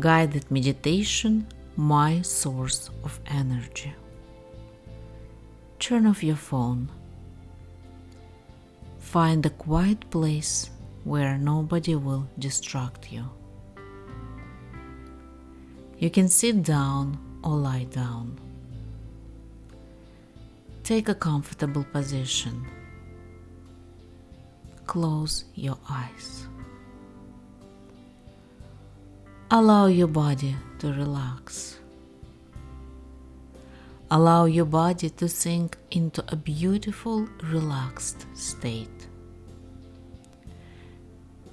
Guided meditation, my source of energy. Turn off your phone. Find a quiet place where nobody will distract you. You can sit down or lie down. Take a comfortable position. Close your eyes. Allow your body to relax. Allow your body to sink into a beautiful, relaxed state.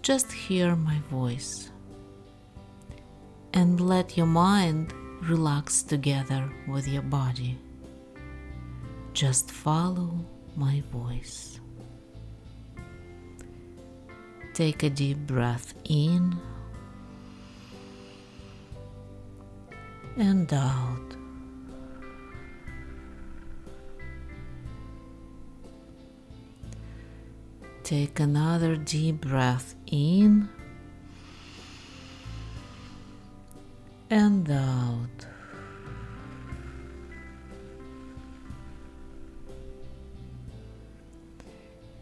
Just hear my voice and let your mind relax together with your body. Just follow my voice. Take a deep breath in and out. Take another deep breath in and out.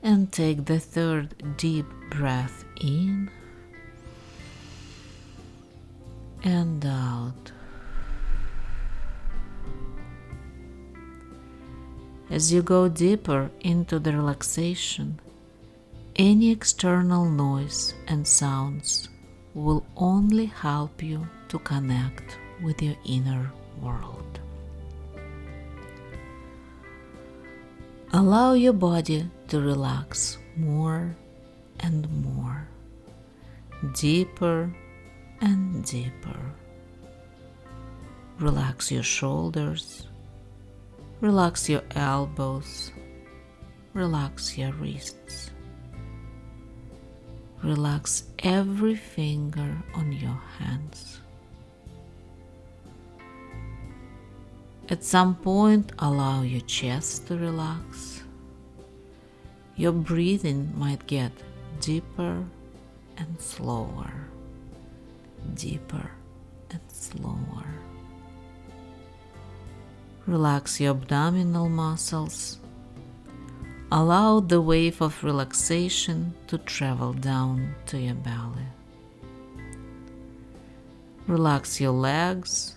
And take the third deep breath in and out. As you go deeper into the relaxation, any external noise and sounds will only help you to connect with your inner world. Allow your body to relax more and more, deeper and deeper. Relax your shoulders, relax your elbows, relax your wrists. Relax every finger on your hands. At some point, allow your chest to relax. Your breathing might get deeper and slower, deeper and slower. Relax your abdominal muscles. Allow the wave of relaxation to travel down to your belly. Relax your legs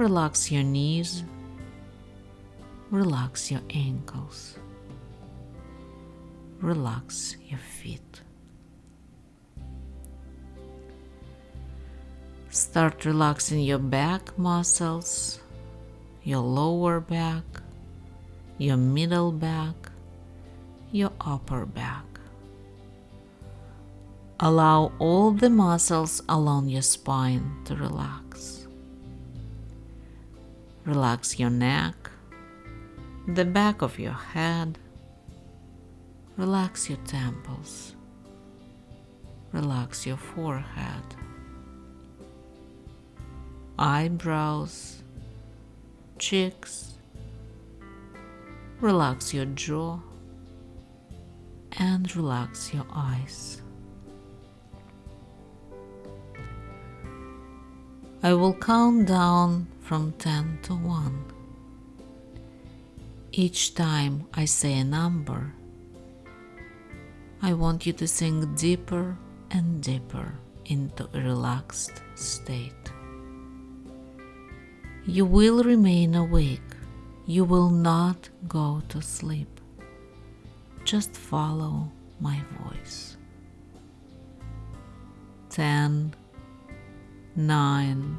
Relax your knees. Relax your ankles. Relax your feet. Start relaxing your back muscles, your lower back, your middle back, your upper back. Allow all the muscles along your spine to relax. Relax your neck, the back of your head. Relax your temples. Relax your forehead, eyebrows, cheeks. Relax your jaw and relax your eyes. I will count down from 10 to 1. Each time I say a number, I want you to sink deeper and deeper into a relaxed state. You will remain awake. You will not go to sleep. Just follow my voice. 10 nine,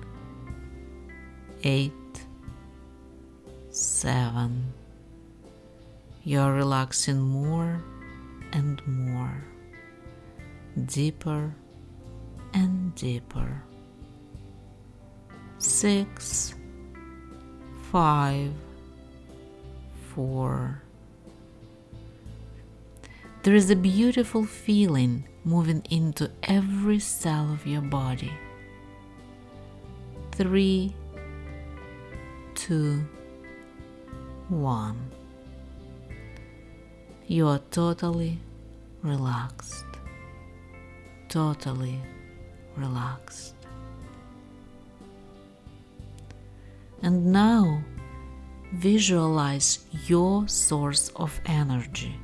eight, seven. You're relaxing more and more, deeper and deeper. Six, five, four. There is a beautiful feeling moving into every cell of your body three, two, one. You are totally relaxed, totally relaxed, And now visualize your source of energy.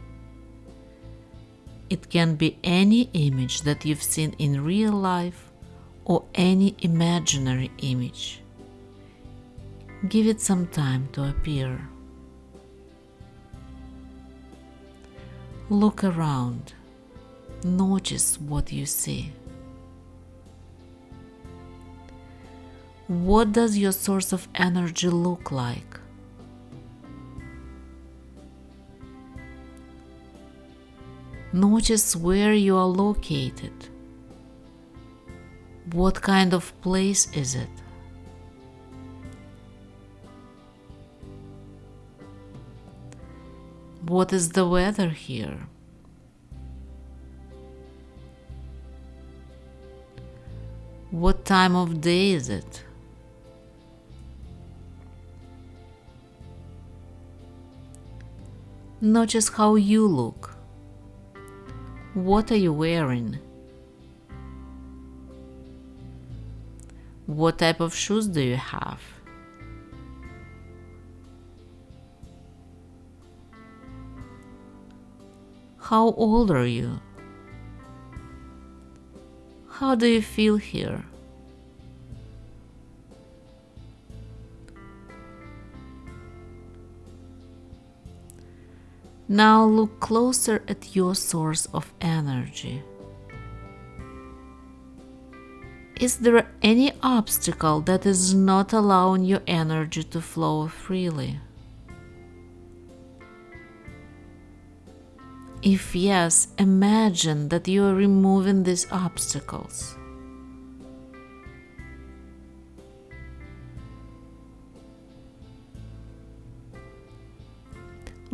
It can be any image that you've seen in real life or any imaginary image. Give it some time to appear. Look around. Notice what you see. What does your source of energy look like? Notice where you are located. What kind of place is it? What is the weather here? What time of day is it? Notice how you look. What are you wearing? What type of shoes do you have? How old are you? How do you feel here? Now look closer at your source of energy. Is there any obstacle that is not allowing your energy to flow freely? If yes, imagine that you are removing these obstacles.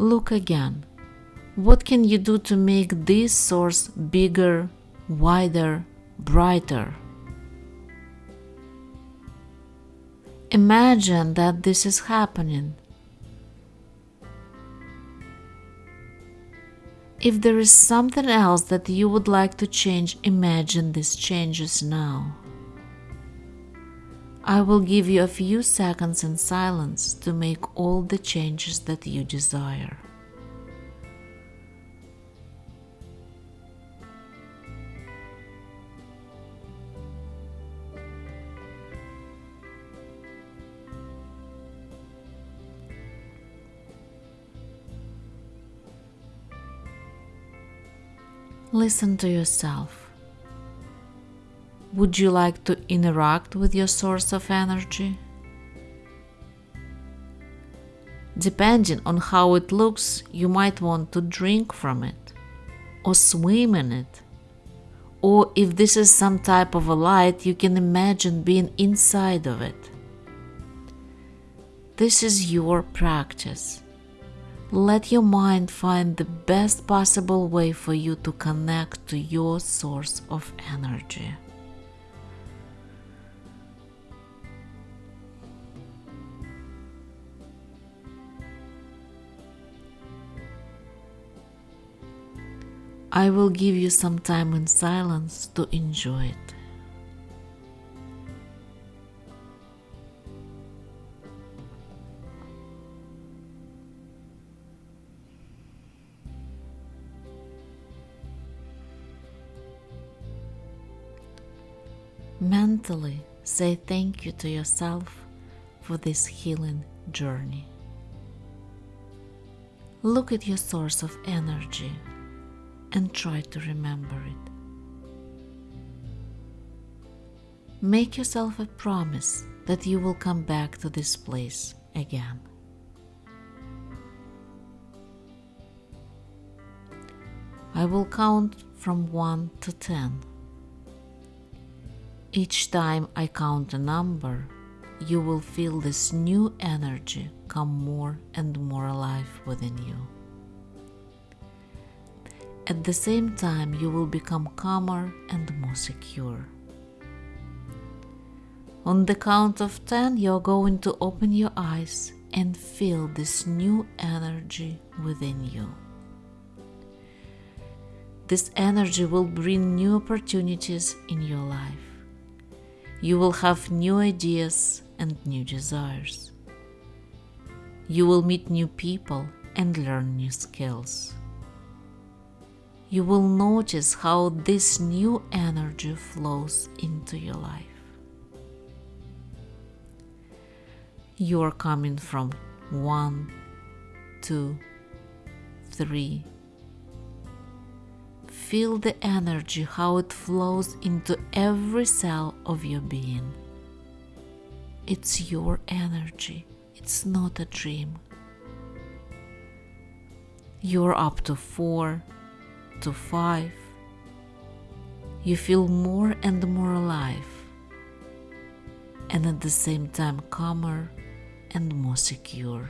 Look again. What can you do to make this source bigger, wider, brighter? Imagine that this is happening. If there is something else that you would like to change, imagine these changes now. I will give you a few seconds in silence to make all the changes that you desire. Listen to yourself. Would you like to interact with your source of energy? Depending on how it looks, you might want to drink from it or swim in it. Or if this is some type of a light, you can imagine being inside of it. This is your practice. Let your mind find the best possible way for you to connect to your source of energy. I will give you some time in silence to enjoy it. Mentally say thank you to yourself for this healing journey. Look at your source of energy and try to remember it. Make yourself a promise that you will come back to this place again. I will count from 1 to 10. Each time I count a number, you will feel this new energy come more and more alive within you. At the same time, you will become calmer and more secure. On the count of 10, you're going to open your eyes and feel this new energy within you. This energy will bring new opportunities in your life. You will have new ideas and new desires. You will meet new people and learn new skills. You will notice how this new energy flows into your life. You are coming from one, two, three. Feel the energy, how it flows into every cell of your being. It's your energy, it's not a dream. You're up to four, to five. You feel more and more alive, and at the same time calmer and more secure.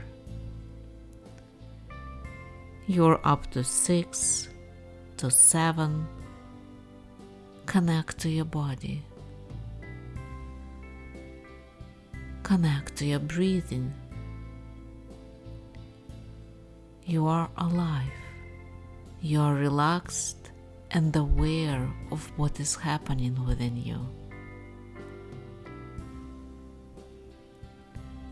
You're up to six, to seven. Connect to your body. Connect to your breathing. You are alive. You are relaxed and aware of what is happening within you.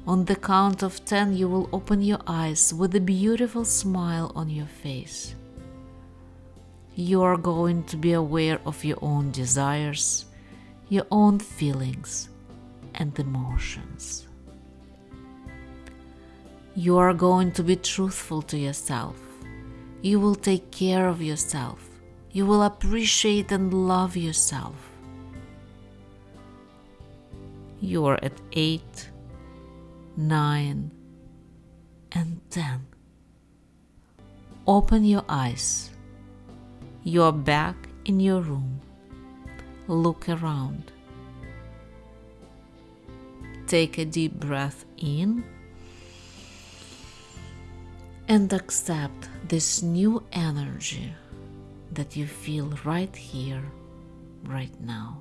On the count of 10, you will open your eyes with a beautiful smile on your face. You are going to be aware of your own desires, your own feelings, and emotions. You are going to be truthful to yourself. You will take care of yourself. You will appreciate and love yourself. You are at 8 nine, and ten. Open your eyes. You are back in your room. Look around. Take a deep breath in and accept this new energy that you feel right here, right now.